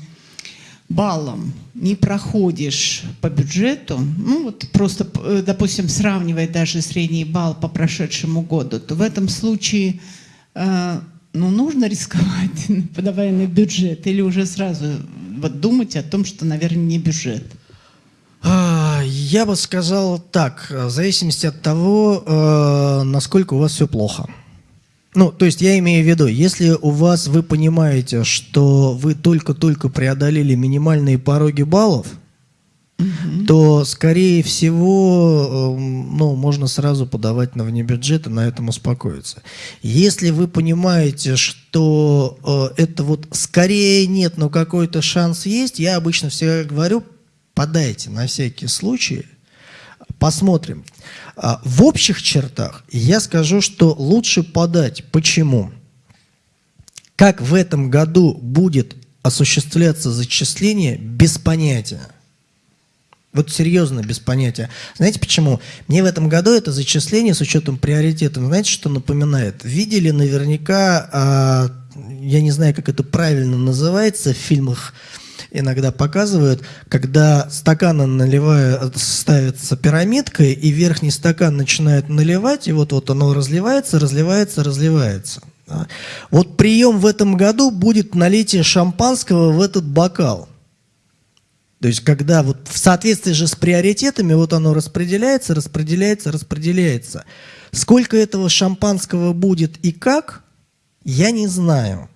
Speaker 4: баллам не проходишь по бюджету, ну вот просто, э, допустим, сравнивая даже средний балл по прошедшему году, то в этом случае э, ну, нужно рисковать, подавая [LAUGHS] на бюджет, или уже сразу вот думать о том, что, наверное, не бюджет?
Speaker 1: Я бы сказал так, в зависимости от того, э, насколько у вас все плохо. Ну, то есть я имею в виду, если у вас, вы понимаете, что вы только-только преодолели минимальные пороги баллов, угу. то, скорее всего, эм, ну, можно сразу подавать на внебюджет и на этом успокоиться. Если вы понимаете, что э, это вот скорее нет, но какой-то шанс есть, я обычно всегда говорю, подайте на всякий случай, посмотрим. А, в общих чертах я скажу, что лучше подать. Почему? Как в этом году будет осуществляться зачисление, без понятия. Вот серьезно, без понятия. Знаете почему? Мне в этом году это зачисление с учетом приоритетов, знаете, что напоминает? Видели наверняка, а, я не знаю, как это правильно называется в фильмах, иногда показывают, когда стаканы наливают, ставится пирамидкой, и верхний стакан начинает наливать, и вот, вот оно разливается, разливается, разливается. Вот прием в этом году будет налитие шампанского в этот бокал. То есть, когда вот в соответствии же с приоритетами, вот оно распределяется, распределяется, распределяется. Сколько этого шампанского будет и как, я не знаю.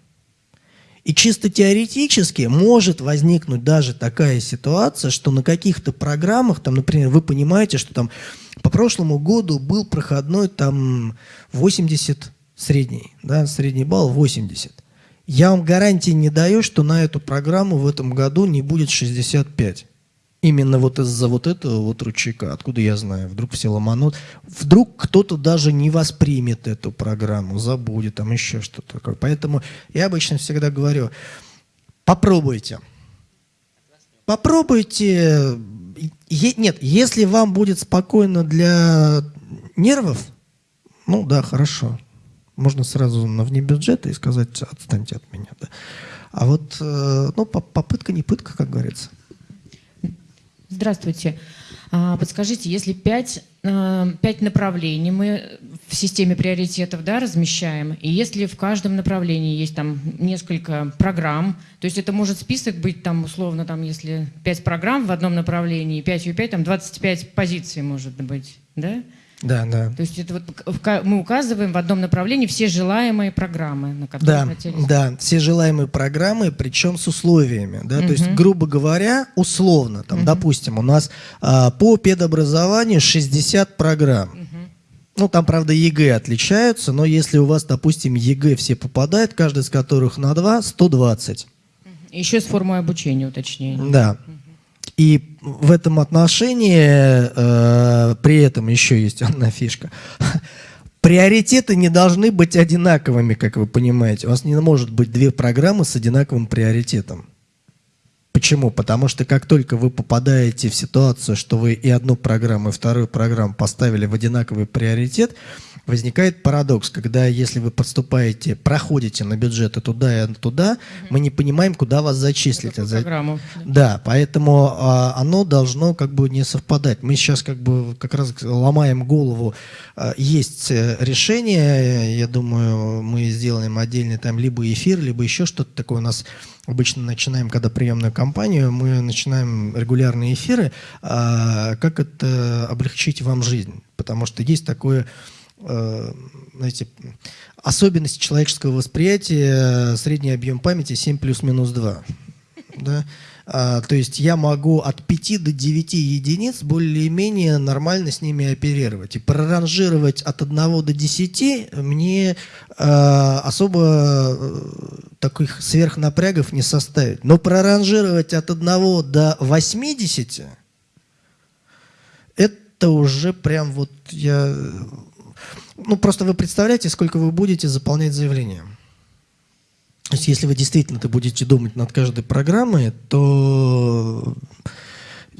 Speaker 1: И чисто теоретически может возникнуть даже такая ситуация, что на каких-то программах, там, например, вы понимаете, что там по прошлому году был проходной там 80 средний, да, средний балл 80. Я вам гарантии не даю, что на эту программу в этом году не будет 65. Именно вот из-за вот этого вот ручейка. Откуда я знаю? Вдруг все ломанут. Вдруг кто-то даже не воспримет эту программу, забудет, там еще что-то. Поэтому я обычно всегда говорю, попробуйте. Попробуйте. Нет, если вам будет спокойно для нервов, ну да, хорошо. Можно сразу на вне бюджета и сказать, отстаньте от меня. Да. А вот э, ну, попытка не пытка, как говорится.
Speaker 5: Здравствуйте. А, подскажите, если пять, а, пять направлений мы в системе приоритетов да, размещаем, и если в каждом направлении есть там несколько программ, то есть это может список быть там условно, там, если пять программ в одном направлении, 5 и 5, там 25 позиций может быть, да?
Speaker 1: Да, да.
Speaker 5: То есть это вот мы указываем в одном направлении все желаемые программы, на которые
Speaker 1: да, хотели. Да, все желаемые программы, причем с условиями. Да? Угу. То есть, грубо говоря, условно, там, угу. допустим, у нас а, по педобразованию 60 программ. Угу. Ну, там, правда, ЕГЭ отличаются, но если у вас, допустим, ЕГЭ все попадает, каждый из которых на 2, 120.
Speaker 5: Еще с формой обучения уточнение.
Speaker 1: Да. И в этом отношении э, при этом еще есть одна фишка. Приоритеты не должны быть одинаковыми, как вы понимаете. У вас не может быть две программы с одинаковым приоритетом. Почему? Потому что как только вы попадаете в ситуацию, что вы и одну программу, и вторую программу поставили в одинаковый приоритет, возникает парадокс, когда если вы подступаете, проходите на бюджеты туда и туда, мы не понимаем, куда вас зачислить.
Speaker 5: Какую
Speaker 1: За-
Speaker 5: программу?
Speaker 1: Да, поэтому а, оно должно как бы не совпадать. Мы сейчас как бы как раз ломаем голову. А, есть э, решение, я думаю, мы сделаем отдельный там либо эфир, либо еще что-то такое. У нас обычно начинаем, когда приемную кампанию, мы начинаем регулярные эфиры. а, как это облегчить вам жизнь? Потому что есть такое знаете, особенность человеческого восприятия, э, средний объем памяти 7 плюс-минус 2. Да? А, то есть я могу от 5 до 9 единиц более-менее нормально с ними оперировать. И проранжировать от 1 до 10 мне э, особо э, таких сверхнапрягов не составит. Но проранжировать от 1 до 80 это уже прям вот я... Ну, просто вы представляете, сколько вы будете заполнять заявление. То есть, если вы действительно -то будете думать над каждой программой, то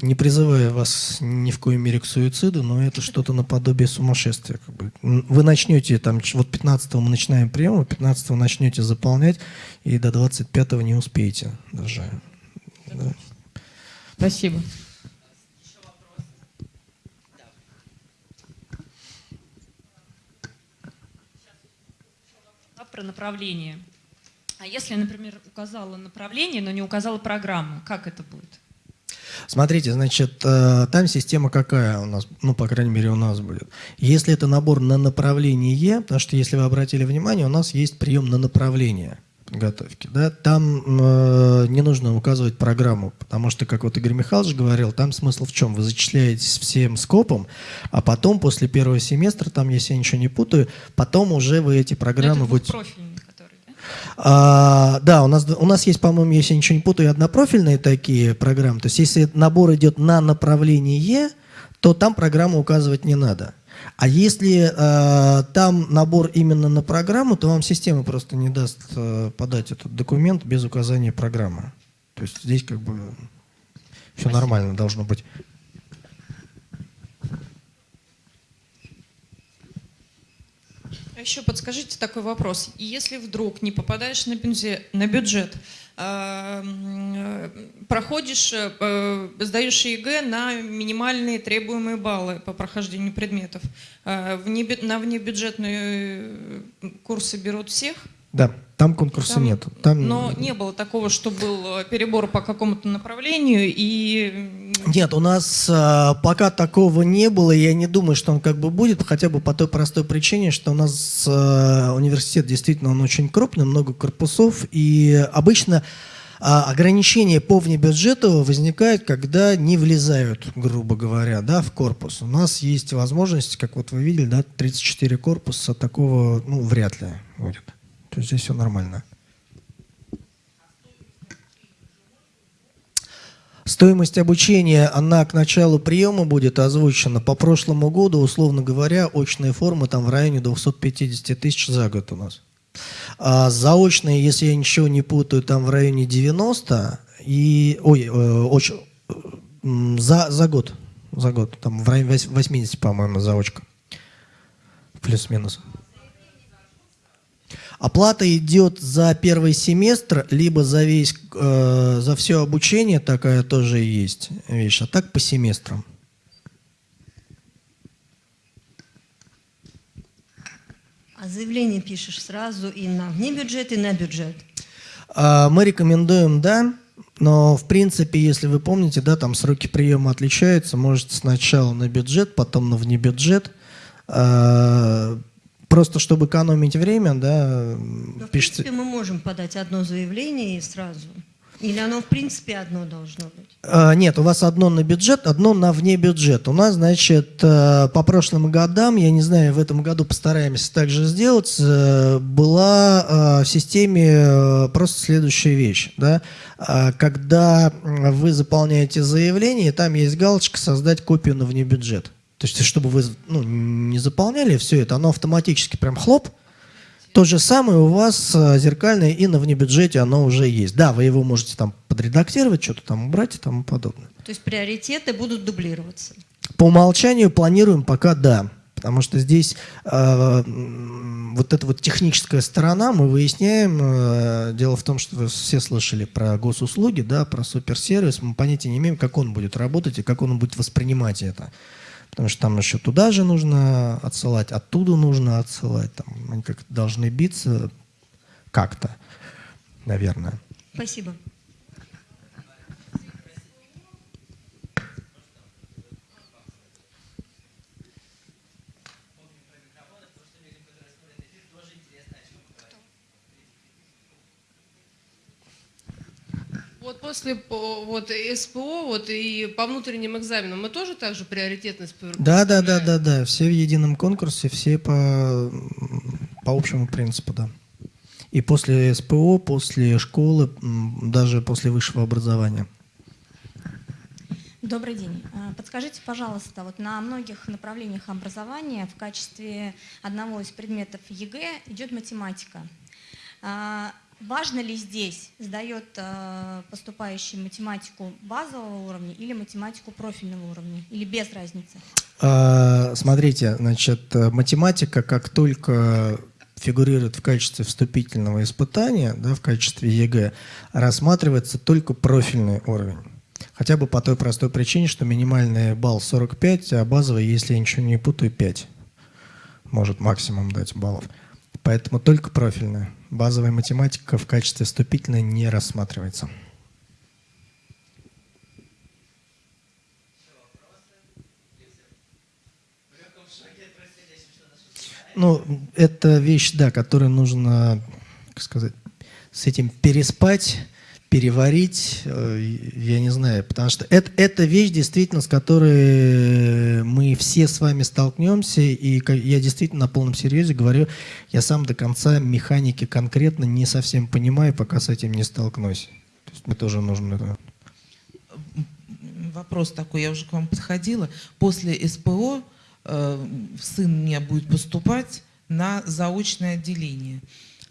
Speaker 1: не призывая вас ни в коей мере к суициду, но это что-то наподобие сумасшествия. Как бы. Вы начнете, там, вот 15 мы начинаем прием, вы 15 начнете заполнять, и до 25 не успеете даже. Да.
Speaker 5: Спасибо.
Speaker 3: Про направление. А если, например, указала направление, но не указала программу, как это будет?
Speaker 1: Смотрите, значит, э, там система какая у нас, ну, по крайней мере, у нас будет. Если это набор на направление, потому что, если вы обратили внимание, у нас есть прием на направление подготовки, да, там э, не нужно указывать программу, потому что, как вот Игорь Михайлович говорил, там смысл в чем? Вы зачисляетесь всем скопом, а потом, после первого семестра, там, если я ничего не путаю, потом уже вы эти программы будете... А, да, у нас, у нас есть, по-моему, если я ничего не путаю, однопрофильные такие программы. То есть, если набор идет на направление, то там программу указывать не надо. А если э, там набор именно на программу, то вам система просто не даст э, подать этот документ без указания программы. То есть здесь как бы все нормально должно быть.
Speaker 3: Еще подскажите такой вопрос. Если вдруг не попадаешь на бюджет, на бюджет м, э, проходишь, э, э, сдаешь ЕГЭ на минимальные требуемые баллы по прохождению предметов, внебю- на внебюджетные курсы берут всех?
Speaker 1: Да, там конкурса
Speaker 3: Там-
Speaker 1: нет. Там...
Speaker 3: Но не было такого, что был э, перебор по какому-то направлению и
Speaker 1: Нет, у нас а, пока такого не было, я не думаю, что он как бы будет, хотя бы по той простой причине, что у нас а, университет действительно он очень крупный, много корпусов, и обычно а, ограничения по внебюджету возникают, когда не влезают, грубо говоря, да, в корпус. У нас есть возможность, как вот вы видели, да, 34 корпуса, такого, ну, вряд ли будет. То есть здесь все нормально. Стоимость обучения, она к началу приема будет озвучена. По прошлому году, условно говоря, очные формы там в районе 250 тысяч за год у нас. А заочные, если я ничего не путаю, там в районе 90 и... Ой, э, оч- за, за год. За год. Там в районе вось- 80, по-моему, заочка. Плюс-минус. Оплата идет за первый семестр, либо за весь, э, за все обучение, такая тоже есть вещь, а так по семестрам.
Speaker 6: А заявление пишешь сразу и на внебюджет, и на бюджет.
Speaker 1: А, Мы рекомендуем, да, но в принципе, если вы помните, да, там сроки приема отличаются, можете сначала на бюджет, потом на внебюджет. А, Просто чтобы экономить время, да,
Speaker 6: Но, в
Speaker 1: пишите.
Speaker 6: принципе, мы можем подать одно заявление и сразу. Или оно в принципе одно должно быть?
Speaker 1: А, Нет, у вас одно на бюджет, одно на вне бюджет. У нас, значит, э, по прошлым годам, я не знаю, в этом году постараемся также сделать, э, была э, в системе просто следующая вещь. Да? А, Когда вы заполняете заявление, там есть галочка «Создать копию на вне бюджет». То есть, чтобы вы ну, не заполняли все это, оно автоматически прям хлоп, то же самое у вас э, зеркальное и на внебюджете оно уже есть. Да, вы его можете там подредактировать, что-то там убрать и тому подобное.
Speaker 6: То есть приоритеты будут дублироваться.
Speaker 1: По умолчанию планируем пока да. Потому что здесь э, вот эта вот техническая сторона мы выясняем. э, дело в том, что вы все слышали про госуслуги, да, про суперсервис. Мы понятия не имеем, как он будет работать и как он будет воспринимать это. Потому что там еще туда же нужно отсылать, оттуда нужно отсылать. Там они как должны биться как-то, наверное.
Speaker 6: Спасибо.
Speaker 7: Вот после по- вот, СПО вот, и по внутренним экзаменам мы тоже так же приоритетность
Speaker 1: Да, да, да, да, да. Все в едином конкурсе, все по, по общему принципу, да. И после СПО, после школы, даже после высшего образования.
Speaker 8: Добрый день. А, Подскажите, пожалуйста, вот на многих направлениях образования в качестве одного из предметов ЕГЭ идет математика. Важно ли здесь сдает а, поступающий математику базового уровня или математику профильного уровня? Или без разницы?
Speaker 1: А, Смотрите, значит, э, математика, как только фигурирует в качестве вступительного испытания, да, в качестве ЕГЭ, рассматривается только профильный уровень. Хотя бы по той простой причине, что минимальный балл 45, а базовый, если я ничего не путаю, 5. Может максимум дать баллов. Поэтому только профильная. Базовая математика в качестве вступительной не рассматривается. Ну, это вещь, да, которую нужно, как сказать, с этим переспать, переварить, э, я не знаю, потому что это, это вещь, действительно, с которой мы все с вами столкнемся, и я действительно на полном серьезе говорю, я сам до конца механики конкретно не совсем понимаю, пока с этим не столкнусь. То есть мне тоже нужно это
Speaker 9: Вопрос такой, я уже к вам подходила. После СПО э, сын у меня будет поступать на заочное отделение.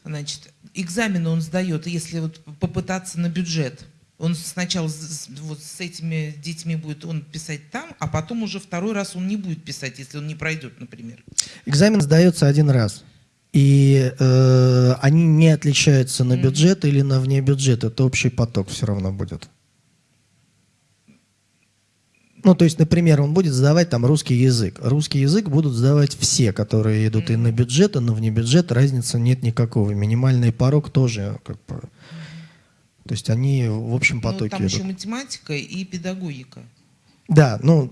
Speaker 9: Значит, экзамены он сдает, если вот попытаться на бюджет. Он сначала с, вот с этими детьми будет он писать там, а потом уже второй раз он не будет писать, если он не пройдет, например.
Speaker 1: Экзамен сдается один раз. И э, они не отличаются на бюджет или на вне бюджет. Это общий поток все равно будет. Ну, то есть, например, он будет сдавать там русский язык. Русский язык будут сдавать все, которые идут и на бюджет, и на вне бюджет. Разницы нет никакого. Минимальный порог тоже как бы... То есть они в общем
Speaker 9: Ну,
Speaker 1: потоке
Speaker 9: там
Speaker 1: идут.
Speaker 9: еще математика и педагогика.
Speaker 1: Да, ну,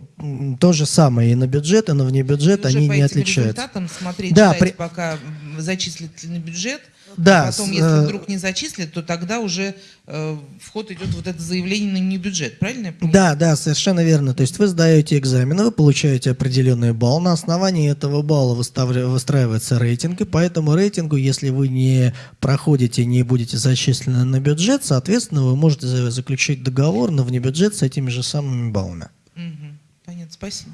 Speaker 1: то же самое и на бюджет, и на вне бюджет,
Speaker 9: И уже
Speaker 1: они
Speaker 9: по
Speaker 1: не отличаются.
Speaker 9: результатам смотреть,
Speaker 1: Да,
Speaker 9: ждать,
Speaker 1: при-
Speaker 9: пока зачислят на бюджет.
Speaker 1: Да,
Speaker 9: а потом,
Speaker 1: с,
Speaker 9: если
Speaker 1: э,
Speaker 9: вдруг не зачислят, то тогда уже э, в ход идет вот это заявление на не бюджет. Правильно я понимаю?
Speaker 1: Да, да, совершенно верно. То есть вы сдаете экзамены, вы получаете определенный балл. На основании этого балла выстраивается рейтинг. И по этому рейтингу, если вы не проходите, не будете зачислены на бюджет, соответственно, вы можете за- заключить договор на внебюджет с этими же самыми баллами.
Speaker 9: Мгм. Понятно, спасибо.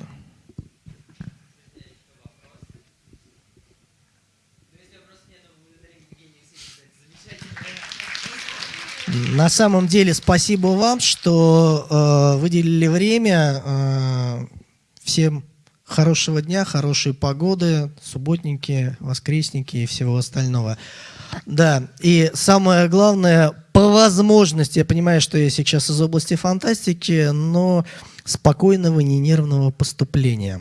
Speaker 1: На самом деле, спасибо вам, что э, выделили время. Э, всем хорошего дня, хорошей погоды, субботники, воскресники и всего остального. Да, и самое главное, по возможности, я понимаю, что я сейчас из области фантастики, но спокойного, ненервного поступления.